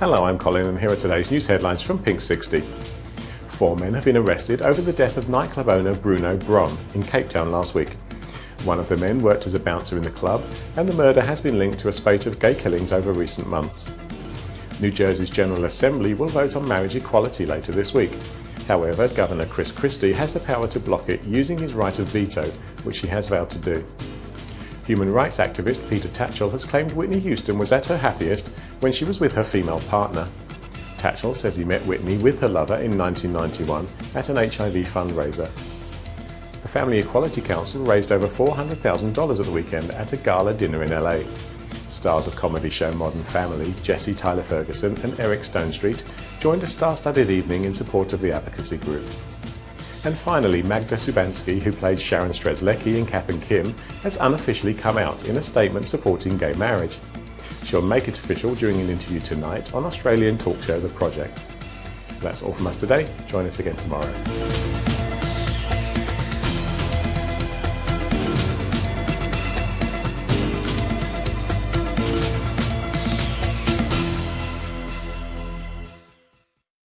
Hello, I'm Colin and here are today's news headlines from Pink 60. Four men have been arrested over the death of nightclub owner Bruno Bron in Cape Town last week. One of the men worked as a bouncer in the club and the murder has been linked to a spate of gay killings over recent months. New Jersey's General Assembly will vote on marriage equality later this week. However, Governor Chris Christie has the power to block it using his right of veto, which he has vowed to do. Human rights activist Peter Tatchell has claimed Whitney Houston was at her happiest when she was with her female partner. Tatchell says he met Whitney with her lover in 1991 at an HIV fundraiser. The Family Equality Council raised over $400,000 at the weekend at a gala dinner in LA. Stars of comedy show Modern Family, Jesse Tyler Ferguson and Eric Stonestreet joined a star-studded evening in support of the advocacy group. And finally, Magda Szubanski, who played Sharon Strzelecki in Kath and Kim, has unofficially come out in a statement supporting gay marriage. She'll make it official during an interview tonight on Australian talk show The Project. That's all from us today. Join us again tomorrow.